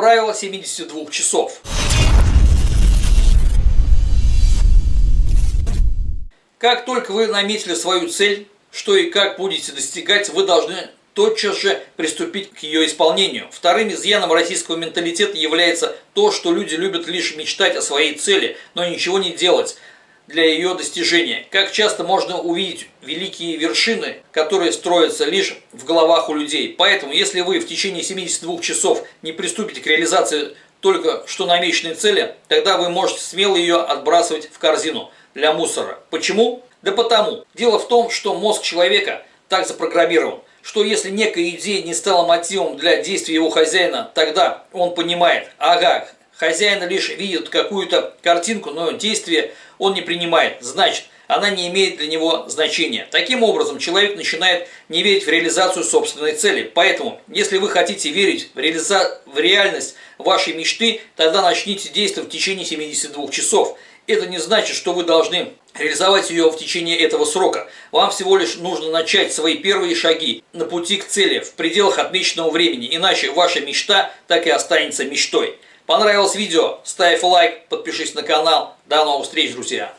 Правило 72 часов. Как только вы наметили свою цель, что и как будете достигать, вы должны тотчас же приступить к ее исполнению. Вторым изъяном российского менталитета является то, что люди любят лишь мечтать о своей цели, но ничего не делать для ее достижения. Как часто можно увидеть великие вершины, которые строятся лишь в головах у людей. Поэтому, если вы в течение 72 часов не приступите к реализации только что намеченной цели, тогда вы можете смело ее отбрасывать в корзину для мусора. Почему? Да потому. Дело в том, что мозг человека так запрограммирован, что если некая идея не стала мотивом для действия его хозяина, тогда он понимает, ага, хозяин лишь видит какую-то картинку, но действие он не принимает. Значит, она не имеет для него значения. Таким образом, человек начинает не верить в реализацию собственной цели. Поэтому, если вы хотите верить в, реализа... в реальность вашей мечты, тогда начните действовать в течение 72 часов. Это не значит, что вы должны реализовать ее в течение этого срока. Вам всего лишь нужно начать свои первые шаги на пути к цели в пределах отмеченного времени, иначе ваша мечта так и останется мечтой. Понравилось видео? Ставь лайк, подпишись на канал. До новых встреч, друзья!